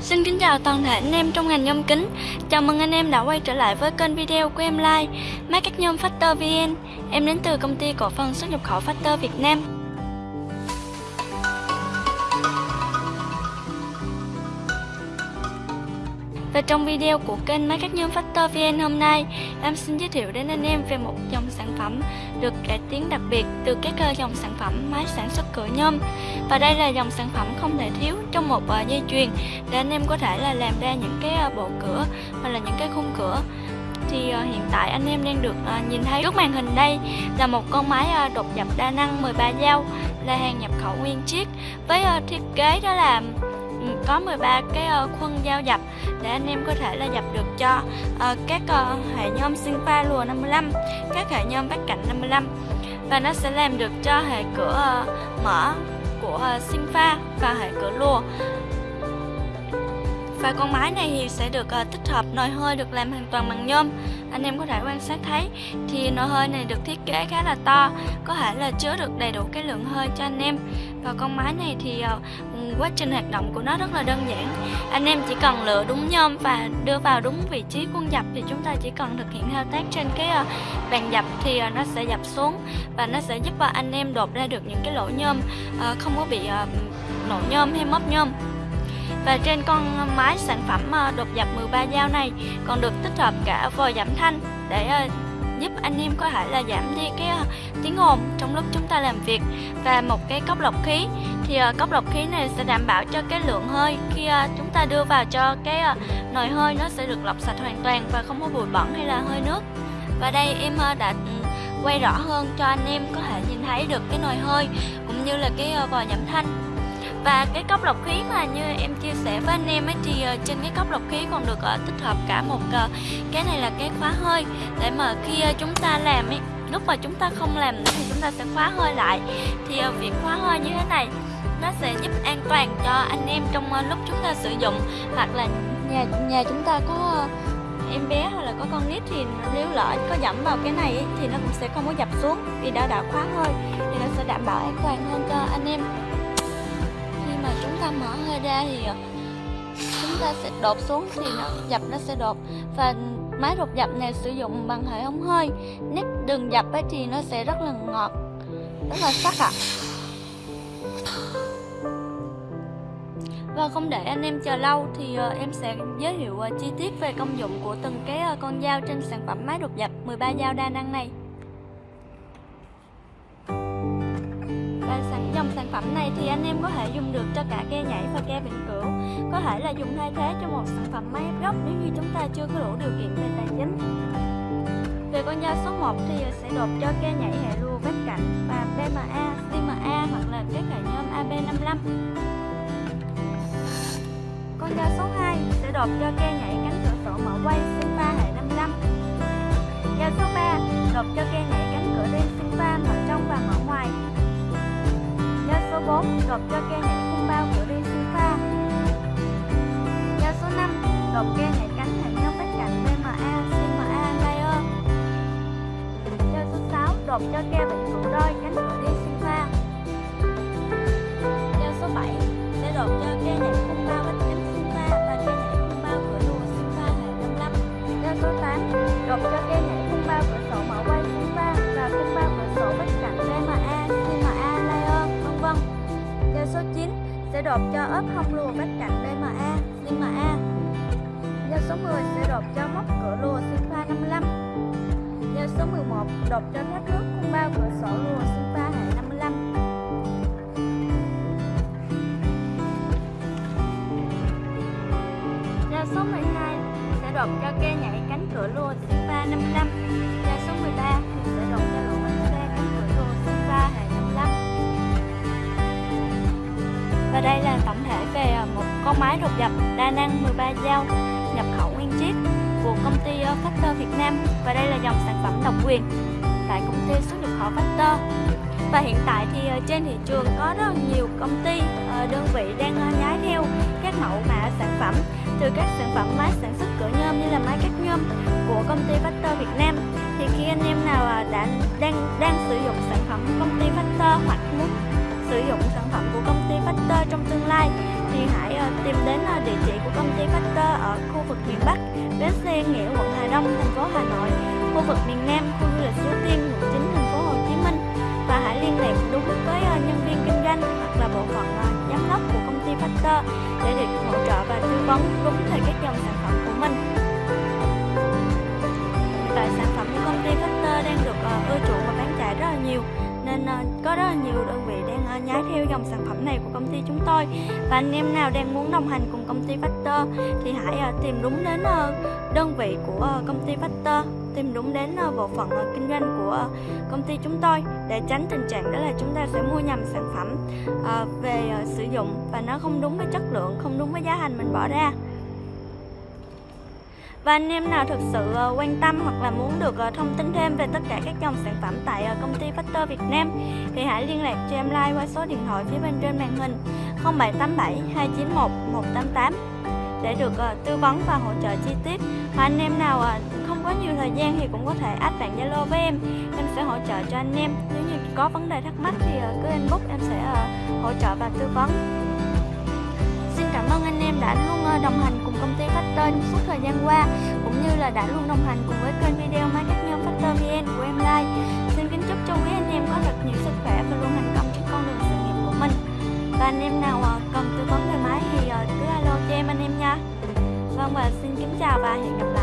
Xin kính chào toàn thể anh em trong ngành nhôm kính. Chào mừng anh em đã quay trở lại với kênh video của em Like Máy cắt nhôm Factor VN Em đến từ công ty cổ phần xuất nhập khẩu Factor Việt Nam. Và trong video của kênh Máy cắt nhôm Factor VN hôm nay, Em xin giới thiệu đến anh em về một dòng sản phẩm được cải tiến đặc biệt từ các ờ, dòng sản phẩm máy sản xuất cửa nhôm. Và đây là dòng sản phẩm không thể thiếu trong một ờ, dây chuyền Để anh em có thể là làm ra những cái ờ, bộ cửa hoặc là những cái khung cửa. Thì hiện tại anh em đang được nhìn thấy trước màn hình đây là một con máy đột dập đa năng 13 dao là hàng nhập khẩu nguyên chiếc với thiết kế đó là Ừ, có 13 cái ờ, khuôn dao dập để anh em có thể là dập được cho ờ, ờ, các hệ nhôm sinh pha lùa 55 các hệ nhôm bắc cạnh 55 và nó sẽ làm được cho hệ cửa mở của sinh pha và hệ cửa lùa. Và con máy này thì sẽ được uh, tích hợp nồi hơi được làm hoàn toàn bằng nhôm. Anh em có thể quan sát thấy thì nồi hơi này được thiết kế khá là to có thể là chứa được đầy đủ cái lượng hơi cho anh em và con máy này thì uh, quá trình hoạt động của nó rất là đơn giản. Anh em chỉ cần lựa đúng nhôm và đưa vào đúng vị trí quân dập thì chúng ta chỉ cần thực hiện thao tác trên cái uh, bàn dập thì uh, nó sẽ dập xuống và nó sẽ giúp uh, anh em đột ra được những cái lỗ nhôm uh, không có bị uh, nổ nhôm hay móc nhôm. Và trên con máy sản phẩm đột dập 13 dao này còn được tích hợp cả vòi giảm thanh để giúp anh em có thể là giảm đi cái ờ, tiếng ồn trong lúc chúng ta làm việc. Và một cái cốc lọc khí, thì ờ, cốc lọc khí này sẽ đảm bảo cho cái lượng hơi khi ờ, chúng ta đưa vào cho cái nồi hơi nó sẽ được lọc sạch hoàn toàn và không có bụi bẩn hay là hơi nước. Và đây em đã ừ, quay rõ hơn cho anh em có thể nhìn thấy được cái nồi hơi cũng như là cái vòi giảm thanh và cái cốc lọc khí mà như em chia sẻ với anh em ấy thì ờ, trên cái cốc lọc khí còn được ờ, tích hợp cả một ờ, cái này là cái khóa hơi. Để mà khi chúng ta làm ấy lúc mà chúng ta không làm nữa thì chúng ta sẽ khóa hơi lại. Thì việc khóa hơi như thế này nó sẽ giúp an toàn cho anh em trong lúc chúng ta sử dụng. Hoặc là nhà nhà chúng ta có em bé hoặc là có con nít thì nếu lỡ có dẫm vào cái này ấy, thì nó cũng sẽ không có dập xuống vì đã đã khóa hơi. Thì nó sẽ đảm bảo an toàn hơn cho anh em ta mở hơi ra thì ờ, chúng ta sẽ đột xuống thì nó, dập nó sẽ đột và máy đột dập này sử dụng bằng hệ thống hơi nếp đường dập ấy thì nó sẽ rất là ngọt, rất là sắc ạ à. Và không để anh em chờ lâu thì ờ, em sẽ giới thiệu ờ, chi tiết về công dụng của từng cái con dao trên sản phẩm máy đột dập 13 dao đa năng này. Phẩm này thì anh em có thể dùng được cho cả ke nhảy và ke vĩnh cửu Có thể là dùng thay thế cho một sản phẩm máy ép gốc nếu như chúng ta chưa có đủ điều kiện về tài chính. Về con dao số 1 thì sẽ đột cho ke nhảy hệ lùa vách cạnh và PMA, CMA hoặc là các hệ nhôm AB55 Con dao số 2 sẽ đột cho ke nhảy cánh cửa sổ mở quay Sinfa hệ 55 Dao số 3 đột cho ke nhảy cánh cửa đen Sinfa mở trong và mở ngoài số 4 gộp cho cây nhảy khung bao của đi siêu pha. Giao số 5 gộp cây nhảy cánh hệ nhau vách cạnh BMA, CMA, layer Giao số 6 gộp cho cây bệnh phụ đôi cánh cửa đi. Sẽ đột cho ốp hông lùa vách cạnh DMA, Sigma A. Giao số 10 sẽ đột cho móc cửa lùa Sigma 55. Giao số 11 đột cho thoát nước khung bao cửa sổ lùa Sigma hệ 55. Giao số 12 sẽ đột cho ke nhảy máy đột dập đa năng 13 dao nhập khẩu nguyên chiếc của công ty ờ, Factor Việt Nam. Và đây là dòng sản phẩm độc quyền tại công ty xuất nhập khẩu Factor. Và hiện tại thì ờ, trên thị trường có rất nhiều công ty ờ, đơn vị đang nhái theo các mẫu mã sản phẩm, từ các sản phẩm máy sản xuất cửa nhôm như là máy cắt nhôm của công ty Factor Việt Nam. Thì khi anh em nào đã đang đang sử dụng sản phẩm công ty Factor hoặc muốn sử dụng khu vực miền Bắc, bến xe Nghĩa, quận Hà Đông, thành phố Hà Nội, khu vực miền Nam, khu du lịch Suối Tiên, quận 9, thành phố Hồ Chí Minh và hãy liên lạc đúng với ờ, nhân viên kinh doanh hoặc là bộ phận ờ, giám đốc của công ty Factor để được hỗ trợ và tư vấn đúng về các dòng sản phẩm của mình. Hiện tại sản phẩm của công ty Factor đang được ờ, ưa chuộng và bán chạy rất là nhiều nên có rất là nhiều đơn vị đang ờ, nhái theo dòng sản phẩm này của công ty chúng tôi. Và anh em nào đang muốn đồng hành cùng công ty Factor thì hãy ờ, tìm đúng đến ờ, đơn vị của công ty Factor, tìm đúng đến bộ phận kinh doanh của công ty chúng tôi để tránh tình trạng đó là chúng ta sẽ mua nhầm sản phẩm về sử dụng và nó không đúng với chất lượng, không đúng với giá thành mình bỏ ra và anh em nào thực sự ờ, quan tâm hoặc là muốn được ờ, thông tin thêm về tất cả các dòng sản phẩm tại ờ, công ty Factor Việt Nam thì hãy liên lạc cho em like qua số điện thoại phía bên trên màn hình 0787 291 188 để được tư vấn và hỗ trợ chi tiết. Và anh em nào không có nhiều thời gian thì cũng có thể add bạn Zalo với em, em sẽ hỗ trợ cho anh em. Nếu như có vấn đề thắc mắc thì cứ inbox em sẽ hỗ trợ và tư vấn. Anh đã luôn ờ, đồng hành cùng công ty Factor suốt thời gian qua, cũng như là đã luôn đồng hành cùng với kênh video máy cắt nhôm Factor VN của em Like. Xin kính chúc cho quý anh em có thật nhiều sức khỏe và luôn thành công trên con đường sự nghiệp của mình. Và anh em nào ờ, cần tư vấn về máy thì ờ, cứ alo cho em anh em nha. Vâng và xin kính chào và hẹn gặp lại.